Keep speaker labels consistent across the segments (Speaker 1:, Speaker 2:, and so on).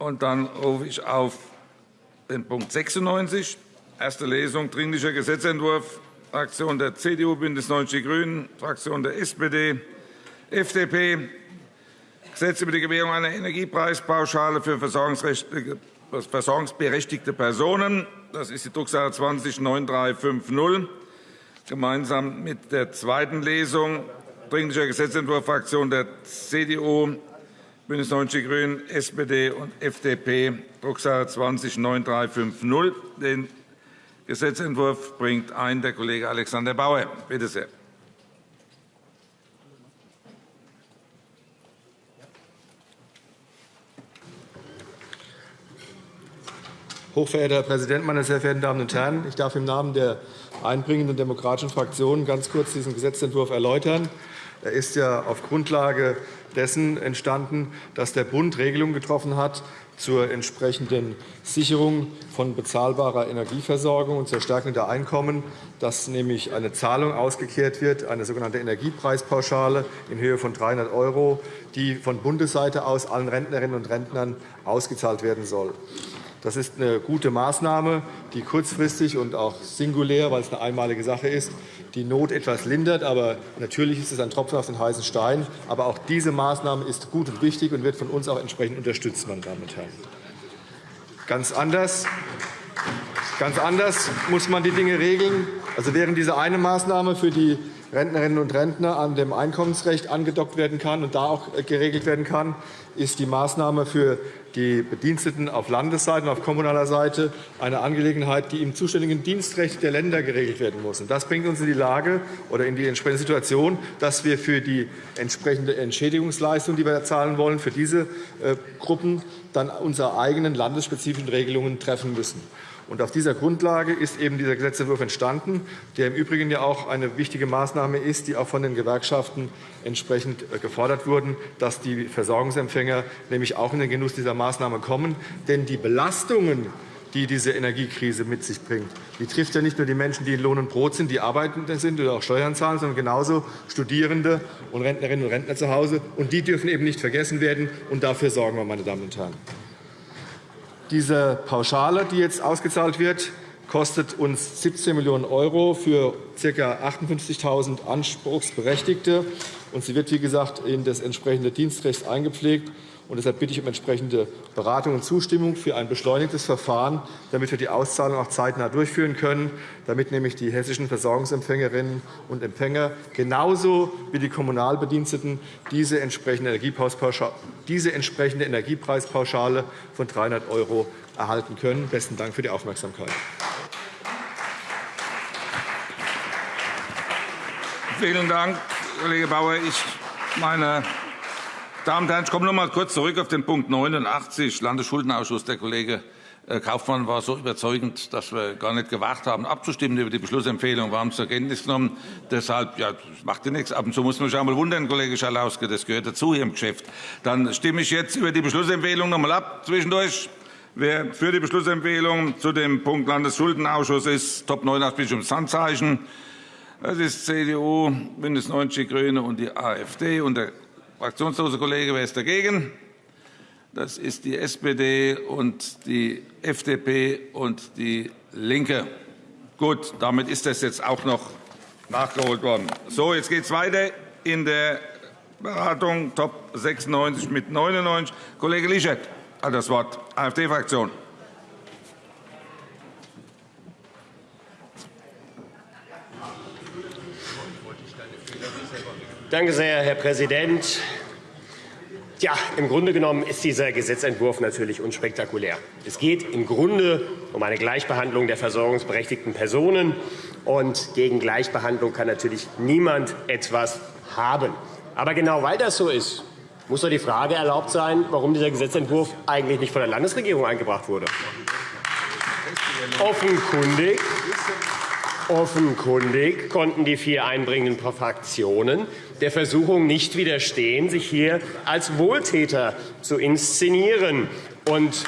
Speaker 1: Und dann rufe ich auf den Punkt 96, erste Lesung, Dringlicher Gesetzentwurf, Fraktion der CDU, BÜNDNIS 90 die GRÜNEN, Fraktion der SPD, FDP, Gesetz über die Gewährung einer Energiepreispauschale für versorgungsberechtigte Personen. Das ist die Drucksache 20-9350. Gemeinsam mit der zweiten Lesung Dringlicher Gesetzentwurf Fraktion der CDU, BÜNDNIS 90 die GRÜNEN, SPD und FDP, Drucksache 20-9350. Den Gesetzentwurf bringt ein der Kollege Alexander Bauer. Bitte sehr.
Speaker 2: Hochverehrter Herr Präsident, meine sehr verehrten Damen und Herren! Ich darf im Namen der einbringenden demokratischen Fraktionen ganz kurz diesen Gesetzentwurf erläutern. Er ist ja auf Grundlage dessen entstanden, dass der Bund Regelungen getroffen hat zur entsprechenden Sicherung von bezahlbarer Energieversorgung und zur Stärkung der Einkommen, dass nämlich eine Zahlung ausgekehrt wird, eine sogenannte Energiepreispauschale in Höhe von 300 €, die von Bundesseite aus allen Rentnerinnen und Rentnern ausgezahlt werden soll. Das ist eine gute Maßnahme, die kurzfristig und auch singulär, weil es eine einmalige Sache ist, die Not etwas lindert. Aber natürlich ist es ein Tropfen auf den heißen Stein. Aber auch diese Maßnahme ist gut und wichtig und wird von uns auch entsprechend unterstützt. Meine Damen und Herren. Ganz anders, ganz anders muss man die Dinge regeln. Also während diese eine Maßnahme für die Rentnerinnen und Rentner an dem Einkommensrecht angedockt werden kann und da auch geregelt werden kann, ist die Maßnahme für die Bediensteten auf Landesseite und auf kommunaler Seite eine Angelegenheit, die im zuständigen Dienstrecht der Länder geregelt werden muss. Das bringt uns in die Lage oder in die entsprechende Situation, dass wir für die entsprechende Entschädigungsleistung, die wir zahlen wollen, für diese äh, Gruppen dann unsere eigenen landesspezifischen Regelungen treffen müssen. Und auf dieser Grundlage ist eben dieser Gesetzentwurf entstanden, der im Übrigen ja auch eine wichtige Maßnahme ist, die auch von den Gewerkschaften entsprechend äh, gefordert wurden, dass die Versorgungsempfänger nämlich auch in den Genuss dieser Maßnahme kommen. Denn die Belastungen, die diese Energiekrise mit sich bringt. Die trifft ja nicht nur die Menschen, die in Lohn und Brot sind, die arbeitende sind oder auch Steuern zahlen, sondern genauso Studierende und Rentnerinnen und Rentner zu Hause. Und die dürfen eben nicht vergessen werden. Und dafür sorgen wir, meine Damen und Herren. Diese Pauschale, die jetzt ausgezahlt wird, kostet uns 17 Millionen € für ca. 58.000 Anspruchsberechtigte. sie wird, wie gesagt, in das entsprechende Dienstrecht eingepflegt. Und deshalb bitte ich um entsprechende Beratung und Zustimmung für ein beschleunigtes Verfahren, damit wir die Auszahlung auch zeitnah durchführen können, damit nämlich die hessischen Versorgungsempfängerinnen und Empfänger genauso wie die Kommunalbediensteten diese entsprechende Energiepreispauschale von 300 € erhalten können. – Besten Dank für die Aufmerksamkeit.
Speaker 1: Vielen Dank, Kollege Bauer. Ich meine Damen und Herren, ich komme noch einmal kurz zurück auf den Punkt 89, Landesschuldenausschuss. Der Kollege äh, Kaufmann war so überzeugend, dass wir gar nicht gewagt haben, abzustimmen über die Beschlussempfehlung. Wir haben es zur Kenntnis genommen. Deshalb ja, macht ja nichts. Ab und zu muss man sich einmal wundern, Kollege Schalauske. Das gehört dazu hier im Geschäft. Dann stimme ich jetzt über die Beschlussempfehlung noch einmal ab. Zwischendurch. Wer für die Beschlussempfehlung zu dem Punkt Landesschuldenausschuss ist, Top 89 bitte ums Handzeichen. Das ist CDU, BÜNDNIS 90 die GRÜNEN und die AfD. Und der Fraktionslose Kollege, wer ist dagegen? Das ist die SPD und die FDP und die LINKE. Gut, damit ist das jetzt auch noch nachgeholt worden. So, jetzt geht es weiter in der Beratung. Top 96 mit 99. Kollege Lischert hat das Wort, AfD-Fraktion.
Speaker 3: Danke sehr, Herr Präsident. Ja, im Grunde genommen ist dieser Gesetzentwurf natürlich unspektakulär. Es geht im Grunde um eine Gleichbehandlung der versorgungsberechtigten Personen. Und gegen Gleichbehandlung kann natürlich niemand etwas haben. Aber genau weil das so ist, muss doch die Frage erlaubt sein, warum dieser Gesetzentwurf eigentlich nicht von der Landesregierung eingebracht wurde. Offenkundig Offenkundig konnten die vier einbringenden Fraktionen der Versuchung nicht widerstehen, sich hier als Wohltäter zu inszenieren. Und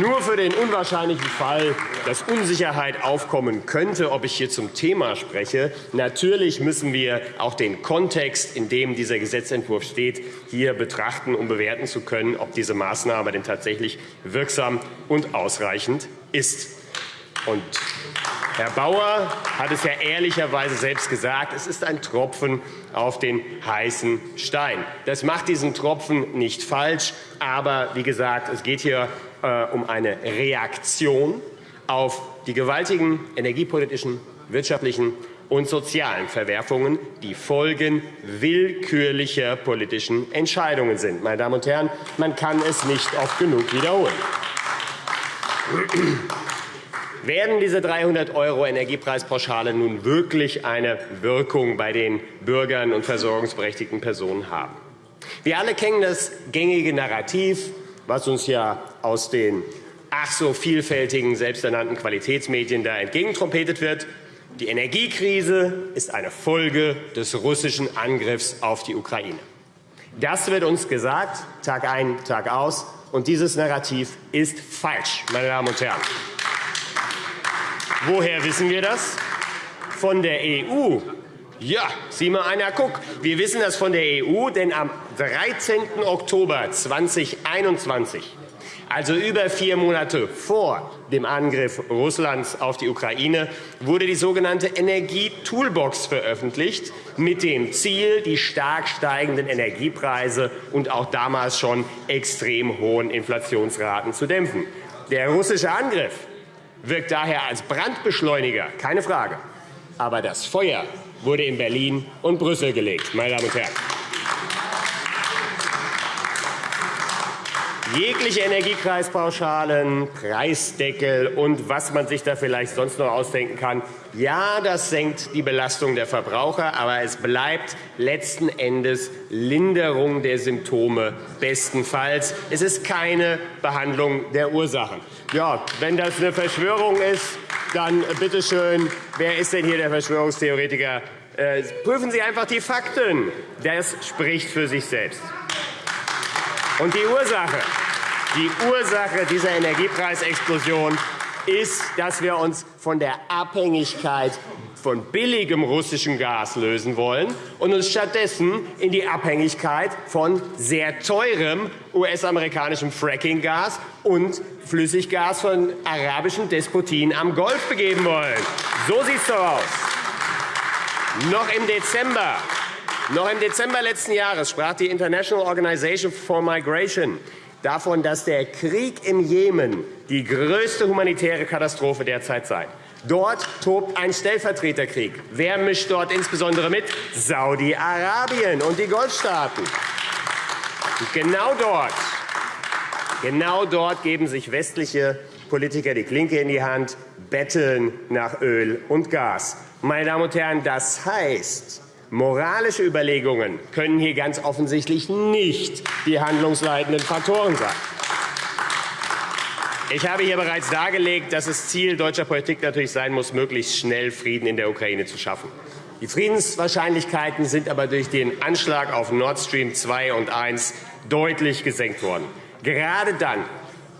Speaker 3: Nur für den unwahrscheinlichen Fall, dass Unsicherheit aufkommen könnte, ob ich hier zum Thema spreche. Natürlich müssen wir auch den Kontext, in dem dieser Gesetzentwurf steht, hier betrachten, um bewerten zu können, ob diese Maßnahme denn tatsächlich wirksam und ausreichend ist. Und Herr Bauer hat es ja ehrlicherweise selbst gesagt, es ist ein Tropfen auf den heißen Stein. Das macht diesen Tropfen nicht falsch, aber wie gesagt, es geht hier äh, um eine Reaktion auf die gewaltigen energiepolitischen, wirtschaftlichen und sozialen Verwerfungen, die Folgen willkürlicher politischen Entscheidungen sind. Meine Damen und Herren, man kann es nicht oft genug wiederholen. Werden diese 300 € Energiepreispauschale nun wirklich eine Wirkung bei den Bürgern und versorgungsberechtigten Personen haben? Wir alle kennen das gängige Narrativ, was uns ja aus den ach so vielfältigen selbsternannten Qualitätsmedien da entgegentrompetet wird. Die Energiekrise ist eine Folge des russischen Angriffs auf die Ukraine. Das wird uns gesagt, Tag ein, Tag aus. Und dieses Narrativ ist falsch, meine Damen und Herren. Woher wissen wir das? Von der EU. Ja, sieh mal einer, guck. Wir wissen das von der EU, denn am 13. Oktober 2021 also über vier Monate vor dem Angriff Russlands auf die Ukraine, wurde die sogenannte Energie-Toolbox veröffentlicht, mit dem Ziel, die stark steigenden Energiepreise und auch damals schon extrem hohen Inflationsraten zu dämpfen. Der russische Angriff wirkt daher als Brandbeschleuniger, keine Frage. Aber das Feuer wurde in Berlin und Brüssel gelegt, meine Damen und Herren. Jegliche Energiekreispauschalen, Preisdeckel und was man sich da vielleicht sonst noch ausdenken kann, ja, das senkt die Belastung der Verbraucher, aber es bleibt letzten Endes Linderung der Symptome bestenfalls. Es ist keine Behandlung der Ursachen. Ja, wenn das eine Verschwörung ist, dann bitte schön, wer ist denn hier der Verschwörungstheoretiker? Äh, prüfen Sie einfach die Fakten. Das spricht für sich selbst. Und die Ursache, die Ursache dieser Energiepreisexplosion ist, dass wir uns von der Abhängigkeit von billigem russischem Gas lösen wollen und uns stattdessen in die Abhängigkeit von sehr teurem US-amerikanischem Fracking-Gas und Flüssiggas von arabischen Despotien am Golf begeben wollen. So sieht es doch aus. Noch im Dezember noch im Dezember letzten Jahres sprach die International Organization for Migration davon, dass der Krieg im Jemen die größte humanitäre Katastrophe derzeit sei. Dort tobt ein Stellvertreterkrieg. Wer mischt dort insbesondere mit? Saudi-Arabien und die Golfstaaten. genau dort, genau dort geben sich westliche Politiker die Klinke in die Hand, betteln nach Öl und Gas. Meine Damen und Herren, das heißt, Moralische Überlegungen können hier ganz offensichtlich nicht die handlungsleitenden Faktoren sein. Ich habe hier bereits dargelegt, dass es Ziel deutscher Politik natürlich sein muss, möglichst schnell Frieden in der Ukraine zu schaffen. Die Friedenswahrscheinlichkeiten sind aber durch den Anschlag auf Nord Stream 2 und 1 deutlich gesenkt worden. Gerade dann,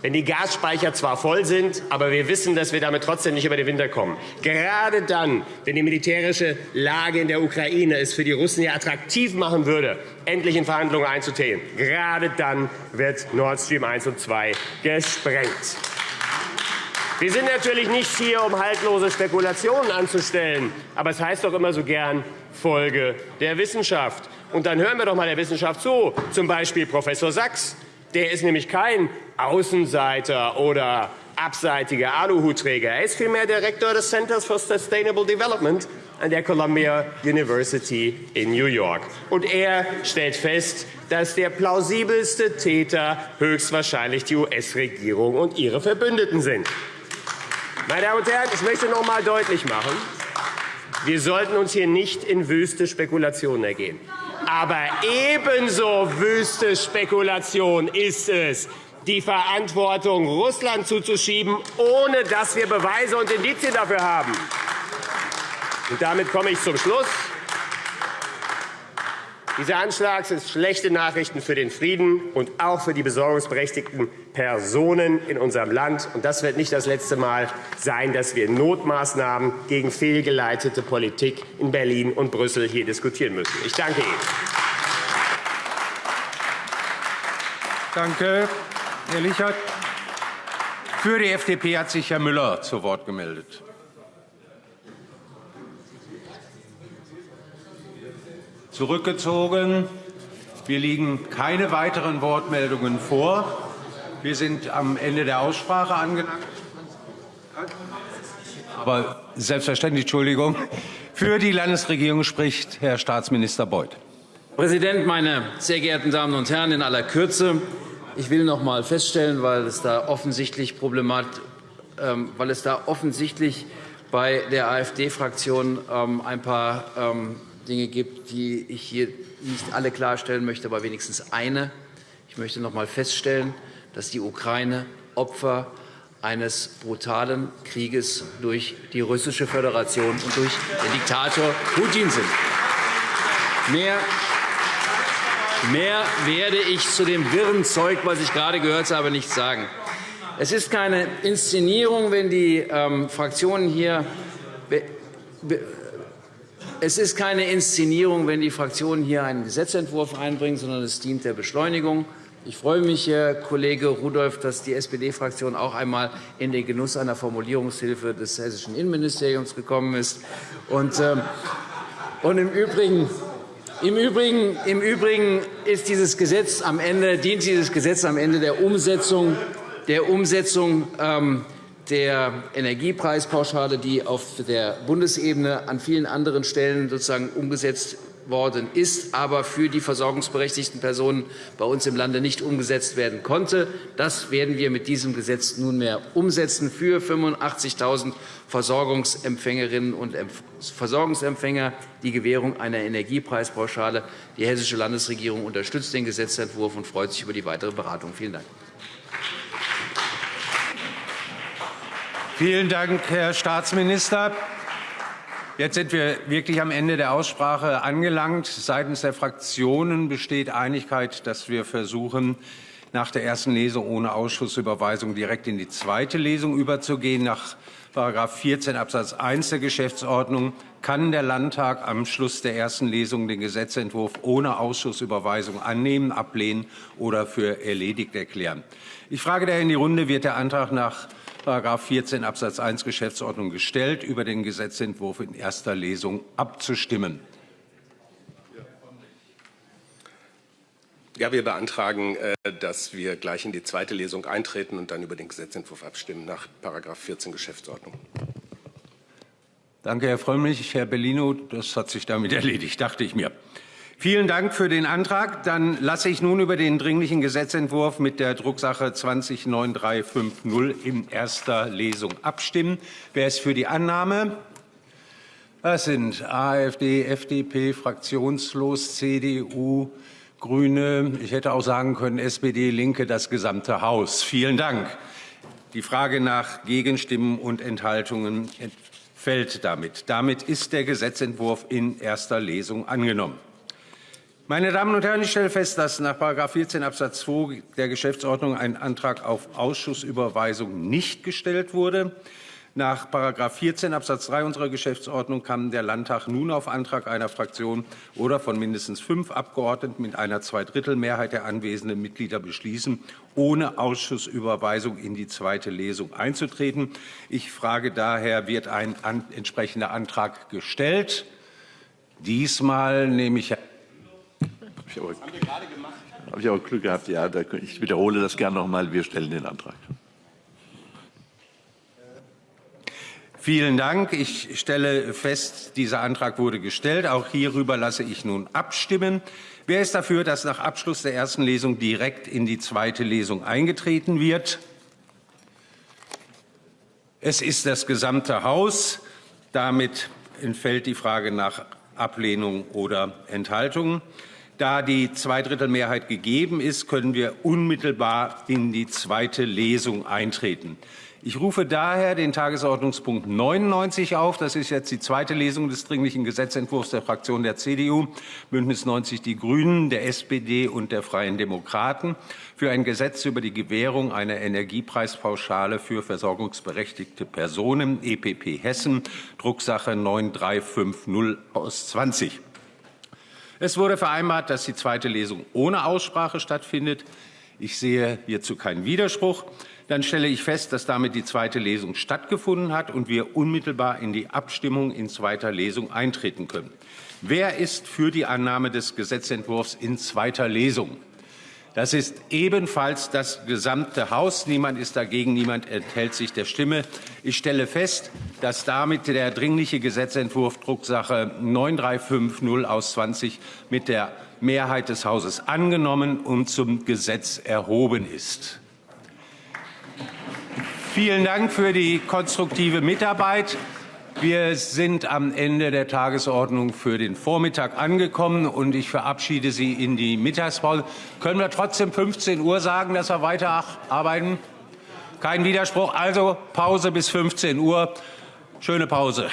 Speaker 3: wenn die Gasspeicher zwar voll sind, aber wir wissen, dass wir damit trotzdem nicht über den Winter kommen. Gerade dann, wenn die militärische Lage in der Ukraine es für die Russen ja attraktiv machen würde, endlich in Verhandlungen einzutreten, gerade dann wird Nord Stream 1 und 2 gesprengt. Wir sind natürlich nicht hier, um haltlose Spekulationen anzustellen. Aber es heißt doch immer so gern Folge der Wissenschaft. Und dann hören wir doch mal der Wissenschaft zu, zum Beispiel Professor Sachs. Der ist nämlich kein Außenseiter oder abseitiger Aluhutträger. Er ist vielmehr Direktor des Centers for Sustainable Development an der Columbia University in New York. Und er stellt fest, dass der plausibelste Täter höchstwahrscheinlich die US-Regierung und ihre Verbündeten sind. Meine Damen und Herren, ich möchte noch einmal deutlich machen, wir sollten uns hier nicht in wüste Spekulationen ergehen. Aber ebenso wüste Spekulation ist es, die Verantwortung Russland zuzuschieben, ohne dass wir Beweise und Indizien dafür haben. Damit komme ich zum Schluss. Dieser Anschlag ist schlechte Nachrichten für den Frieden und auch für die besorgungsberechtigten Personen in unserem Land. Und das wird nicht das letzte Mal sein, dass wir Notmaßnahmen gegen fehlgeleitete Politik in Berlin und Brüssel hier diskutieren müssen. Ich danke Ihnen.
Speaker 4: Danke, Herr Lichert. Für die FDP hat sich Herr Müller zu Wort gemeldet. Zurückgezogen. Wir liegen keine weiteren Wortmeldungen vor. Wir sind am Ende der Aussprache angelangt. Aber selbstverständlich, Entschuldigung. Für die Landesregierung spricht Herr Staatsminister Beuth.
Speaker 5: Herr Präsident, meine sehr geehrten Damen und Herren! In aller Kürze. Ich will noch einmal feststellen, weil es da offensichtlich Problemat, ähm, weil es da offensichtlich bei der AfD-Fraktion ähm, ein paar ähm, Dinge gibt, die ich hier nicht alle klarstellen möchte, aber wenigstens eine. Ich möchte noch einmal feststellen, dass die Ukraine Opfer eines brutalen Krieges durch die Russische Föderation und durch den Diktator Putin sind. Mehr Mehr werde ich zu dem wirren Zeug, was ich gerade gehört habe, nicht sagen. Es ist keine Inszenierung, wenn die ähm, Fraktionen hier es ist keine Inszenierung, wenn die Fraktionen hier einen Gesetzentwurf einbringen, sondern es dient der Beschleunigung. Ich freue mich, Herr Kollege Rudolph, dass die SPD-Fraktion auch einmal in den Genuss einer Formulierungshilfe des hessischen Innenministeriums gekommen ist. Und, ähm, und im Übrigen im Übrigen, Im Übrigen ist dieses Gesetz am Ende, dient dieses Gesetz am Ende der Umsetzung, der Umsetzung ähm, der Energiepreispauschale, die auf der Bundesebene an vielen anderen Stellen sozusagen umgesetzt worden ist, aber für die versorgungsberechtigten Personen bei uns im Lande nicht umgesetzt werden konnte. Das werden wir mit diesem Gesetz nunmehr umsetzen für 85.000 Versorgungsempfängerinnen und Versorgungsempfänger die Gewährung einer Energiepreispauschale. Die Hessische Landesregierung unterstützt den Gesetzentwurf und freut sich über die weitere Beratung. Vielen Dank.
Speaker 4: Vielen Dank, Herr Staatsminister. Jetzt sind wir wirklich am Ende der Aussprache angelangt. Seitens der Fraktionen besteht Einigkeit, dass wir versuchen, nach der ersten Lesung ohne Ausschussüberweisung direkt in die zweite Lesung überzugehen. Nach § 14 Abs. 1 der Geschäftsordnung kann der Landtag am Schluss der ersten Lesung den Gesetzentwurf ohne Ausschussüberweisung annehmen, ablehnen oder für erledigt erklären. Ich frage daher in die Runde, wird der Antrag nach § 14 Abs. 1 Geschäftsordnung gestellt, über den Gesetzentwurf in erster Lesung abzustimmen.
Speaker 6: Ja, wir beantragen, äh, dass wir gleich in die zweite Lesung eintreten und dann über den Gesetzentwurf abstimmen nach § 14 Geschäftsordnung.
Speaker 4: Danke, Herr Frömmrich. Herr Bellino, das hat sich damit erledigt, dachte ich mir. Vielen Dank für den Antrag. Dann lasse ich nun über den Dringlichen Gesetzentwurf mit der Drucksache 209350 in erster Lesung abstimmen. Wer ist für die Annahme? Das sind AfD, FDP, fraktionslos, CDU, Grüne. Ich hätte auch sagen können SPD, Linke, das gesamte Haus. Vielen Dank. Die Frage nach Gegenstimmen und Enthaltungen fällt damit. Damit ist der Gesetzentwurf in erster Lesung angenommen. Meine Damen und Herren, ich stelle fest, dass nach § 14 Abs. 2 der Geschäftsordnung ein Antrag auf Ausschussüberweisung nicht gestellt wurde. Nach § 14 Abs. 3 unserer Geschäftsordnung kann der Landtag nun auf Antrag einer Fraktion oder von mindestens fünf Abgeordneten mit einer Zweidrittelmehrheit der anwesenden Mitglieder beschließen, ohne Ausschussüberweisung in die zweite Lesung einzutreten. Ich frage daher, wird ein entsprechender Antrag gestellt? Diesmal nehme ich
Speaker 7: ich aber, habe ich aber Glück gehabt. Ja, ich wiederhole das gerne noch einmal. Wir stellen den Antrag.
Speaker 4: Vielen Dank. Ich stelle fest, dieser Antrag wurde gestellt. Auch hierüber lasse ich nun abstimmen. Wer ist dafür, dass nach Abschluss der ersten Lesung direkt in die zweite Lesung eingetreten wird? Es ist das gesamte Haus. Damit entfällt die Frage nach Ablehnung oder Enthaltung. Da die Zweidrittelmehrheit gegeben ist, können wir unmittelbar in die zweite Lesung eintreten. Ich rufe daher den Tagesordnungspunkt 99 auf. Das ist jetzt die zweite Lesung des Dringlichen Gesetzentwurfs der Fraktion der CDU, Bündnis 90 Die Grünen, der SPD und der Freien Demokraten für ein Gesetz über die Gewährung einer Energiepreispauschale für versorgungsberechtigte Personen, EPP Hessen, Drucksache 9350 aus 20. Es wurde vereinbart, dass die zweite Lesung ohne Aussprache stattfindet. Ich sehe hierzu keinen Widerspruch. Dann stelle ich fest, dass damit die zweite Lesung stattgefunden hat und wir unmittelbar in die Abstimmung in zweiter Lesung eintreten können. Wer ist für die Annahme des Gesetzentwurfs in zweiter Lesung? Das ist ebenfalls das gesamte Haus. Niemand ist dagegen, niemand enthält sich der Stimme. Ich stelle fest, dass damit der dringliche Gesetzentwurf Drucksache 9350 aus 20 mit der Mehrheit des Hauses angenommen und zum Gesetz erhoben ist. Vielen Dank für die konstruktive Mitarbeit. Wir sind am Ende der Tagesordnung für den Vormittag angekommen und ich verabschiede Sie in die Mittagspause. Können wir trotzdem 15 Uhr sagen, dass wir weiterarbeiten? Kein Widerspruch. Also Pause bis 15 Uhr. Schöne Pause.